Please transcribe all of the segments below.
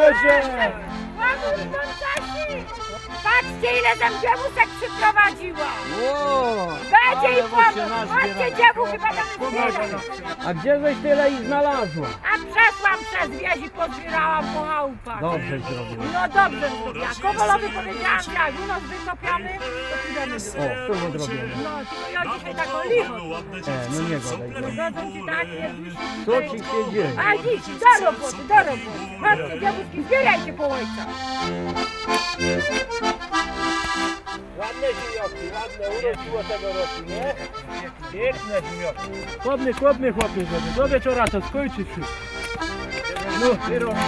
Cześć Boże! Patrzcie ile tam dziewusek przyprowadziła! Wow! Będzie i pomóc! Chodźcie dziewuchy, będą! A gdzie żeś tyle ich znalazła? A przeszłam przez wieś i pozbierałam po chałupach. Dobrze zrobiła. No dobrze zrobiła. Kowalowi powiedziałam, że jak u nas wykopiamy, to pójdziemy O, to odrobione. No, ja dzisiaj taką licho. E, no nie gadaj. Godzą ci tak, nie Co ci się dzieje? A dziś, do roboty, do roboty. Chodźcie dziewuszki, zbierajcie po ojca. Ładne zimioki, ładne, urodziło tego roku, nie? Piękne zimioki. Chłodny, chłodny chłopie, żeby do wieczora to skończy wszystko. No, ty robisz.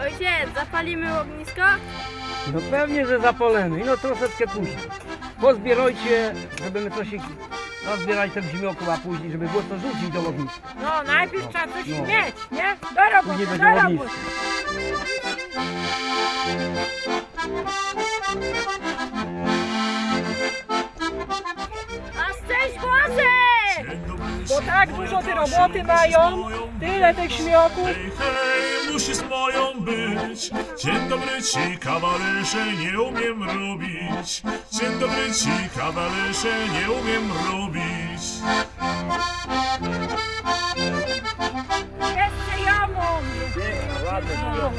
Ojciec, zapalimy ognisko? No pewnie, że zapalemy. I no troszeczkę później. Pozbierajcie, żeby my coś... Nazbierajcie w zimioku, a później, żeby było co rzucić do ogniska. No, najpierw trzeba coś No. mieć, nie? Do roboty, Później do roboty. ognisko. A tak dużo tej roboty mają, tyle tych śmioków. Hej, hej, musisz moją być. Dzień dobry ci, kawalerze, nie umiem robić. Dzień dobry ci, kawalerze, nie umiem robić. Jeszcze ja mam. Piękne, ładne zimioki.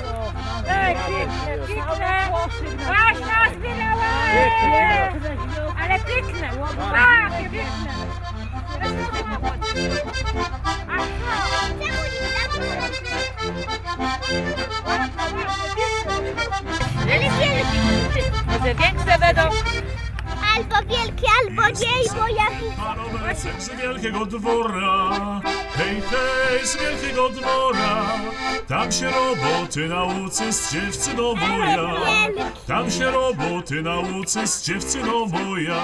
Ej, piękne, piękne. Masz nazbierała. Ale piękne. Tak, piękne. Ale! Może większe będą. Albo wielki, albo nie, bo jaki... Panowie z wielkiego dwora, hej, hej, z wielkiego dwora. Tam się roboty nauczy z dziewczyną moja. Tam się roboty nauczy z dziewczyną moja.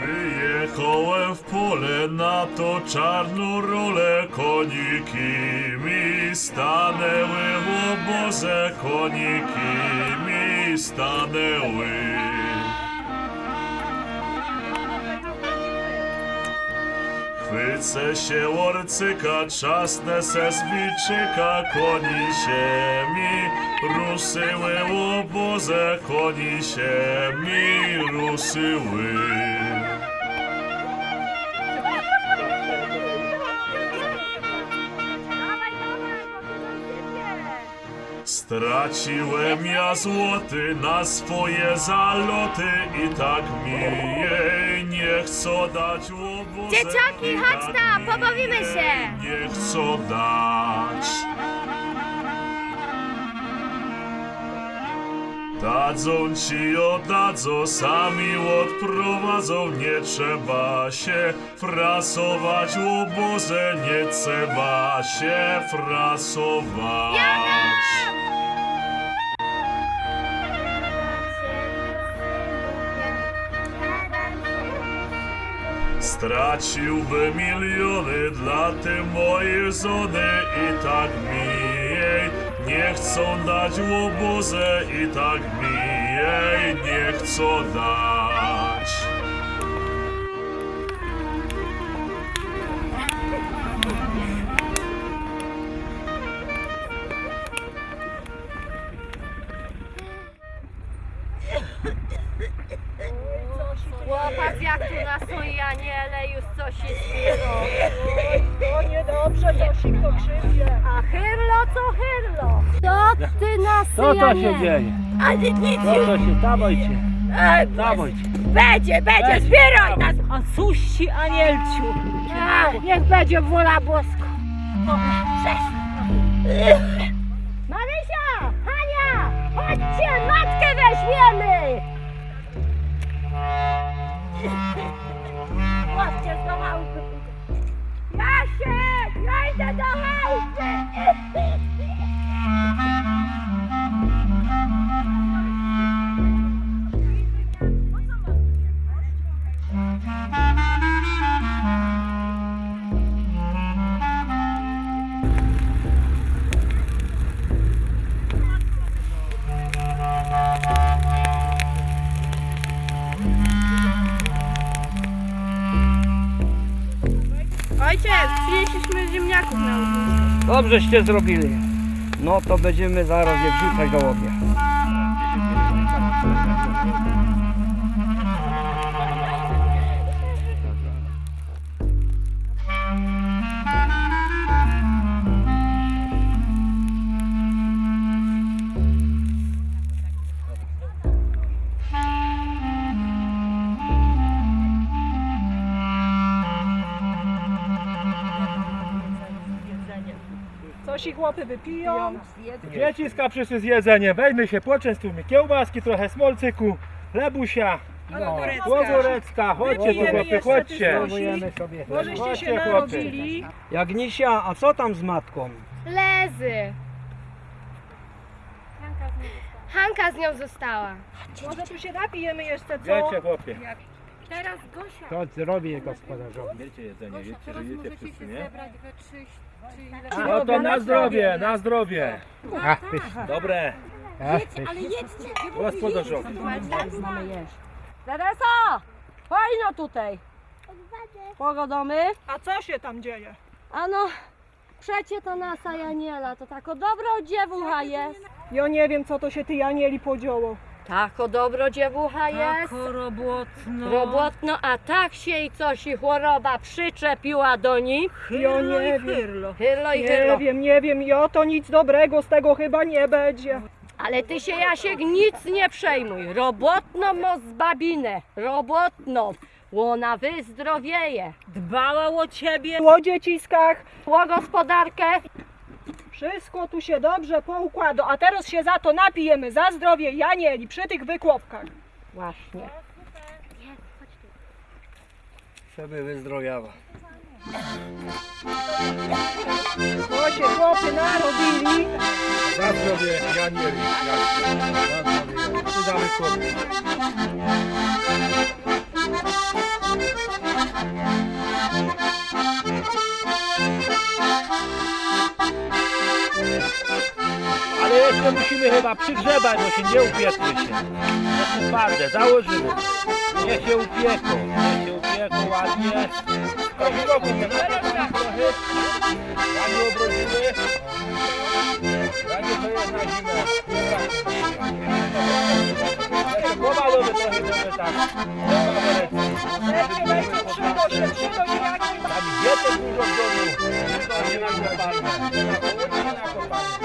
Wyjechałem w pole na to czarną rolę. Koniki mi stanęły w obozie. Koniki mi stanęły. Chwycę się orcyka, czasne se zwiczyka, koni się mi ruszyły w obozie, koni się mi ruszyły. Straciłem ja złoty na swoje zaloty i tak mi jej nie chcą dać łobuzy. Dzieciaki, chodź tam, pobawimy się. Nie chcą dać. Dadzą ci oddadzą, sami odprowadzą, nie trzeba się frasować, łobuzę nie trzeba się frasować. Straciłby miliony dla tej mojej żony i tak mi chcą dać łobuzę i tak mi jej nie chcą dać. Chłopak jak tu na Sojaniele już coś się zbiera. To niedobrze, Josik, to krzywdzie. A hyrlo co hyrlo? Co ty na Co to się Syjanie? dzieje? Ale nic Co to się, dawajcie. Ej, Dawaj. będzie, będzie, zbieraj nas! A suści anielciu. A, niech będzie wola boska. Marysia! Hania! Chodźcie, matkę weźmiemy! Chodźcie do chałupy. Jasiek! Ja idę do chałupy! Ojciec, przynieśliśmy ziemniaków na ognisko. Dobrzeście zrobili. No to będziemy zaraz je wrzucać do łobie. Coś i chłopy wypiją. Dzieci z kaprzysy z jedzeniem. Weźmy się, poczęstujmy. Kiełbaski, trochę smolcyku, lebusia. No, Łogorecka, chodźcie tu chłopy, chodźcie. sobie. Możeście się Chodźcie, chłopcy. narobili. Jagnisia, a co tam z matką? Lezy. Hanka z nią została. Może tu się napijemy jeszcze, co? Wiecie chłopie. Teraz Gosia. To zrobi gospodarzowi. Wiecie jedzenie, wiecie, że jecie wszyscy, nie? zebrać we trzy, No to na zdrowie, na zdrowie. Dobre. Gospodarzowi. Teresa! Chodź no tutaj. Pogodomy. A co się tam dzieje? Ano, przecie to nasa Janiela, to tako dobro dziewucha jest. Ja nie wiem, co to się ty Janieli podziało. Tako dobro dziewucha jest. robotno. Robotno, a tak się i coś i choroba przyczepiła do nich. Ja nie wiem. Hyrlo i Nie hyrlo. wiem, nie wiem, ja to nic dobrego z tego chyba nie będzie. Ale ty się Jasiek nic nie przejmuj. Robotną mo z babinę. Robotną. Łona wyzdrowieje. Dbała o ciebie. O dzieciskach. Tło gospodarkę. Wszystko tu się dobrze poukłada, a teraz się za to napijemy, za zdrowie Janieli przy tych wykłopkach. Właśnie. Żeby wyzdrowiała. To się chłopy narobili. Za zdrowie Janieli. Za zdrowie. Chłopie. Ale jeszcze musimy chyba przygrzebać, bo się nie upiekły się. Jeszcze twarde, założymy. Niech się upieką, niech się upieką ładnie. Trochę roku trochę. Ładnie obrodzimy. Ładnie to jest na zimę. Jeszcze powalony trochę, żeby tak. Lepiej weźmy przydo się, przydo się jak Tam dietę dużo w domu. To nie na zapalne.